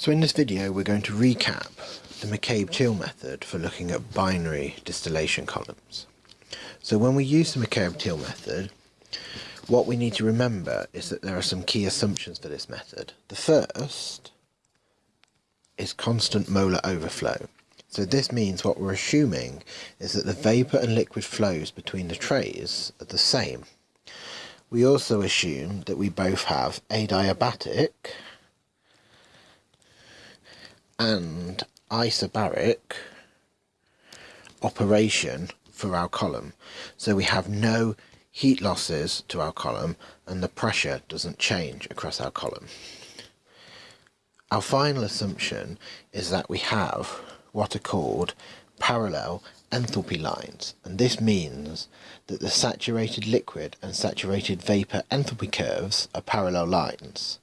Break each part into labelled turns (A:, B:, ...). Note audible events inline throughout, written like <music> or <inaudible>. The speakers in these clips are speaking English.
A: So in this video we're going to recap the McCabe-Thiele method for looking at binary distillation columns. So when we use the McCabe-Thiele method, what we need to remember is that there are some key assumptions for this method. The first is constant molar overflow. So this means what we're assuming is that the vapour and liquid flows between the trays are the same. We also assume that we both have adiabatic and isobaric operation for our column. So we have no heat losses to our column and the pressure doesn't change across our column. Our final assumption is that we have what are called parallel enthalpy lines and this means that the saturated liquid and saturated vapour enthalpy curves are parallel lines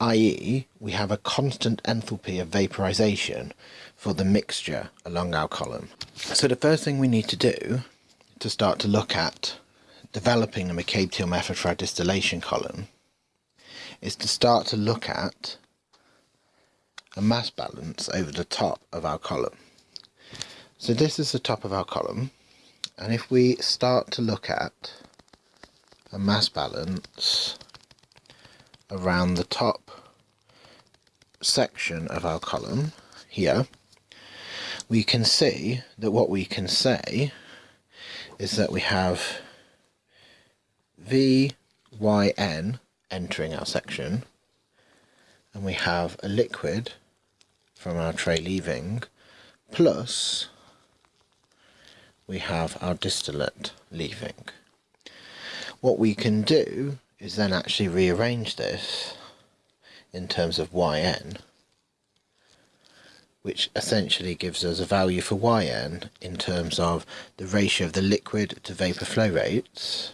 A: i.e. we have a constant enthalpy of vaporization for the mixture along our column. So the first thing we need to do to start to look at developing the McCabe-Thiele method for our distillation column is to start to look at a mass balance over the top of our column. So this is the top of our column and if we start to look at a mass balance around the top section of our column here, we can see that what we can say is that we have VYN entering our section and we have a liquid from our tray leaving plus we have our distillate leaving. What we can do is then actually rearrange this in terms of yn which essentially gives us a value for yn in terms of the ratio of the liquid to vapor flow rates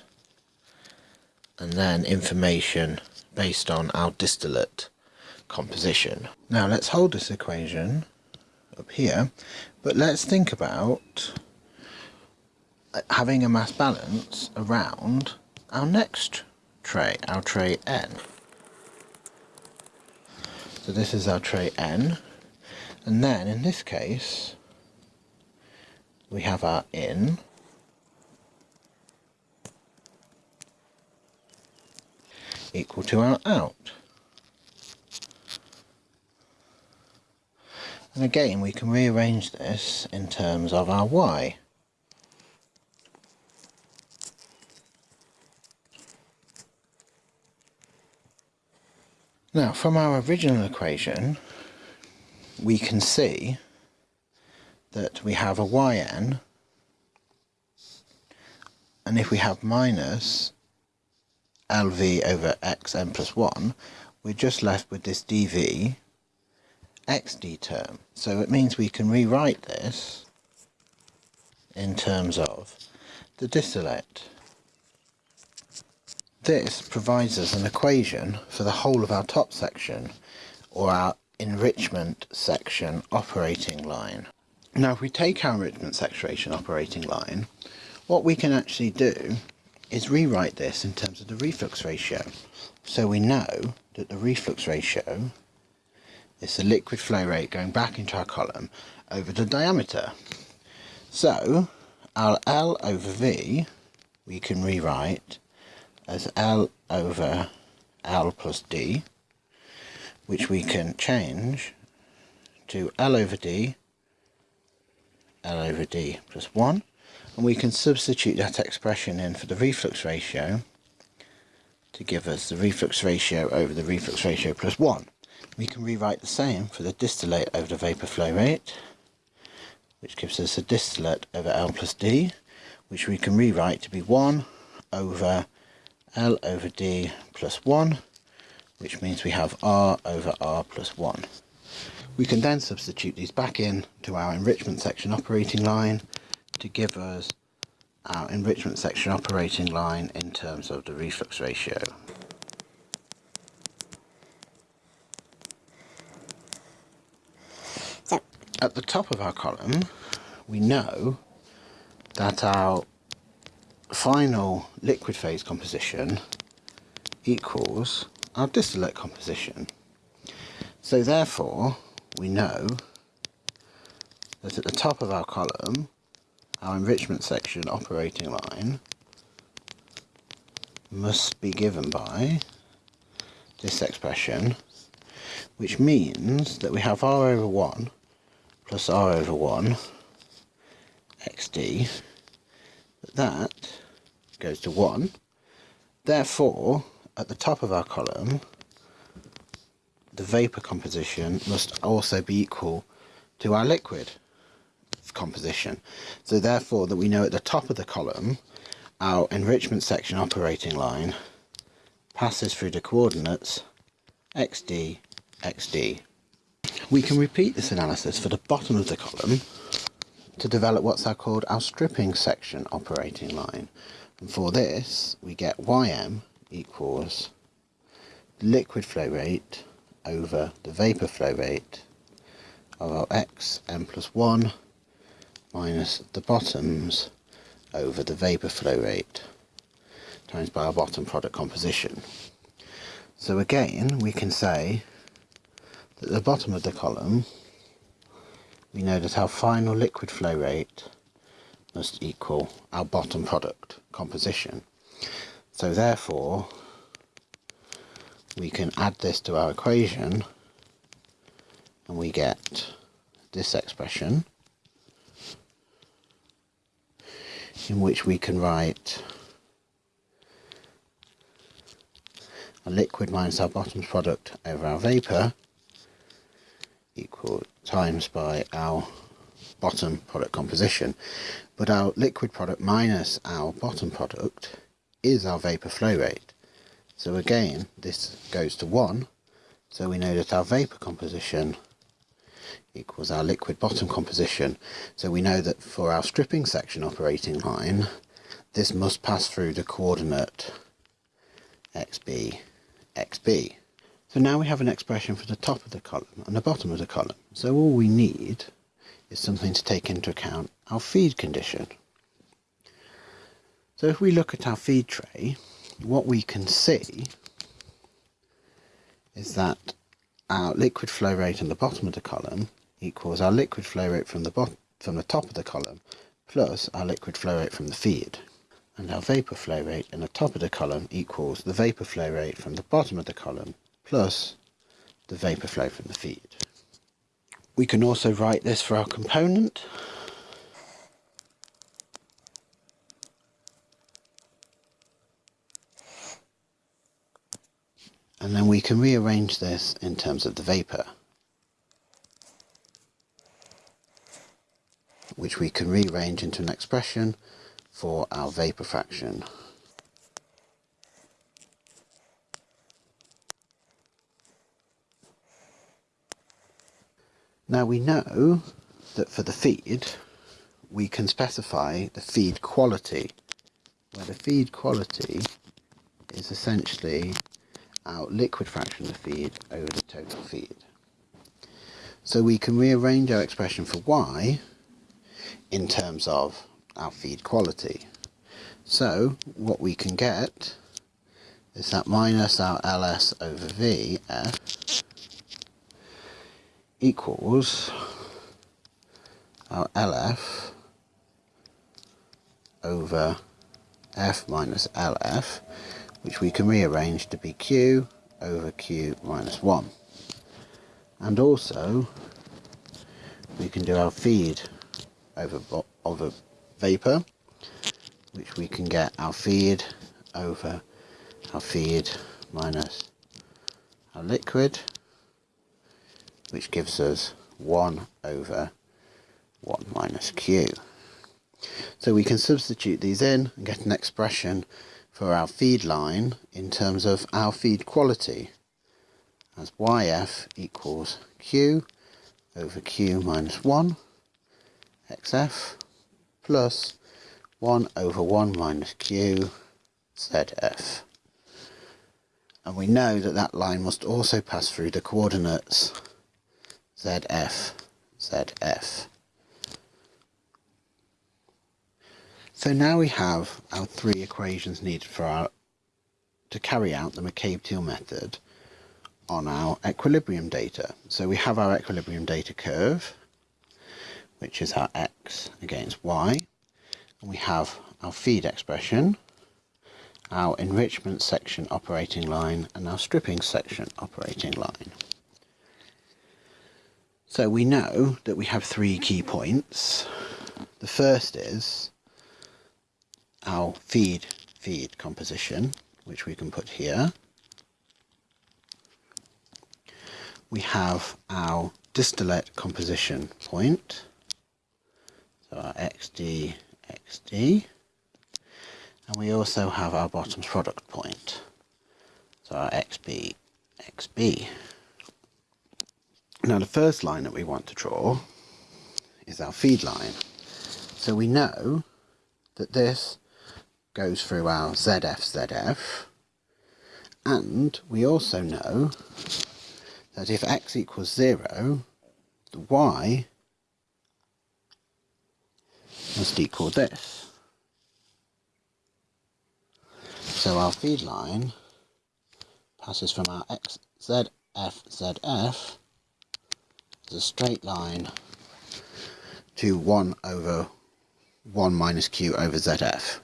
A: and then information based on our distillate composition. Now let's hold this equation up here but let's think about having a mass balance around our next tray, our tray N. So this is our tray N. And then in this case, we have our in. equal to our out. And again, we can rearrange this in terms of our y. Now, from our original equation, we can see that we have a yn, and if we have minus lv over xn plus 1, we're just left with this dv xd term. So it means we can rewrite this in terms of the distillate. This provides us an equation for the whole of our top section or our enrichment section operating line. Now if we take our enrichment section operating line, what we can actually do is rewrite this in terms of the reflux ratio. So we know that the reflux ratio is the liquid flow rate going back into our column over the diameter. So our L over V we can rewrite as L over L plus D, which we can change to L over D, L over D plus 1, and we can substitute that expression in for the reflux ratio to give us the reflux ratio over the reflux ratio plus 1. We can rewrite the same for the distillate over the vapor flow rate, which gives us the distillate over L plus D, which we can rewrite to be 1 over L over D plus 1, which means we have R over R plus 1. We can then substitute these back in to our enrichment section operating line to give us our enrichment section operating line in terms of the reflux ratio. So. At the top of our column, we know that our final liquid phase composition equals our distillate composition. So therefore, we know that at the top of our column, our enrichment section operating line must be given by this expression, which means that we have r over 1 plus r over 1 xd, that goes to 1. Therefore, at the top of our column, the vapour composition must also be equal to our liquid composition. So therefore that we know at the top of the column our enrichment section operating line passes through the coordinates xd, xd. We can repeat this analysis for the bottom of the column to develop what's called our stripping section operating line. And for this we get ym equals liquid flow rate over the vapour flow rate of our x m plus 1 minus the bottoms over the vapour flow rate times by our bottom product composition. So again we can say that the bottom of the column we know that our final liquid flow rate must equal our bottom product composition. So therefore we can add this to our equation and we get this expression in which we can write a liquid minus our bottom product over our vapour equal times by our bottom product composition but our liquid product minus our bottom product is our vapour flow rate so again, this goes to 1, so we know that our vapour composition equals our liquid bottom composition. So we know that for our stripping section operating line, this must pass through the coordinate xb, xb. So now we have an expression for the top of the column and the bottom of the column. So all we need is something to take into account our feed condition. So if we look at our feed tray, what we can see is that our liquid flow rate in the bottom of the column equals our liquid flow rate from the from the top of the column plus our liquid flow rate from the feed and our vapor flow rate in the top of the column equals the vapor flow rate from the bottom of the column plus the vapor flow from the feed. We can also write this for our component and then we can rearrange this in terms of the vapor which we can rearrange into an expression for our vapor fraction. Now we know that for the feed we can specify the feed quality where the feed quality is essentially our liquid fraction of the feed over the total feed. So we can rearrange our expression for y in terms of our feed quality. So what we can get is that minus our ls over vf equals uh, our lf over f minus lf which we can rearrange to be q over q minus 1. And also, we can do our feed over, over vapor, which we can get our feed over our feed minus our liquid, which gives us 1 over 1 minus q. So we can substitute these in and get an expression for our feed line in terms of our feed quality as yf equals q over q minus 1 xf plus 1 over 1 minus q zf. And we know that that line must also pass through the coordinates zf, zf. So now we have our three equations needed for our to carry out the McCabe-Thiele method on our equilibrium data. So we have our equilibrium data curve, which is our x against y. And we have our feed expression, our enrichment section operating line, and our stripping section operating line. So we know that we have three key points. The first is our feed feed composition, which we can put here. We have our distillate composition point, so our XD, XD, and we also have our bottoms product point, so our XB, XB. Now the first line that we want to draw is our feed line. So we know that this goes through our ZF, ZF, and we also know that if x equals 0, the y must equal this. So our feed line passes from our x, ZF, ZF a straight line to 1 over 1 minus q over ZF.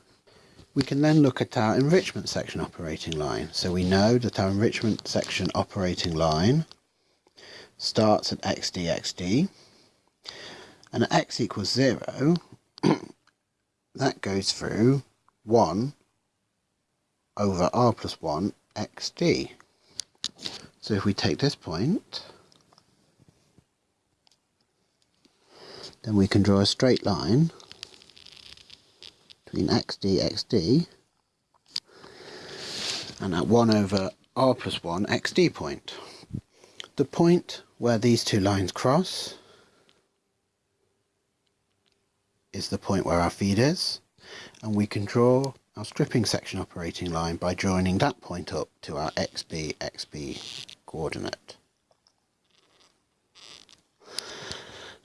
A: We can then look at our enrichment section operating line. So we know that our enrichment section operating line starts at xd xd and at x equals 0 <coughs> that goes through 1 over r plus 1 xd. So if we take this point then we can draw a straight line between xd, xd and at 1 over r plus 1 xd point. The point where these two lines cross is the point where our feed is and we can draw our stripping section operating line by joining that point up to our xb, xb coordinate.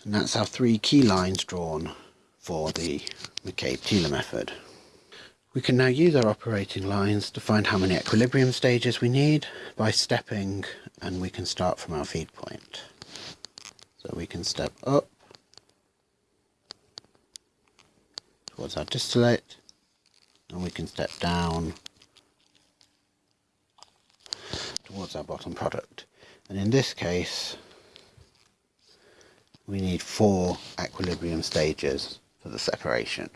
A: And that's our three key lines drawn for the McCabe-Thiele method. We can now use our operating lines to find how many equilibrium stages we need by stepping and we can start from our feed point. So we can step up towards our distillate and we can step down towards our bottom product. And in this case, we need four equilibrium stages for the separation.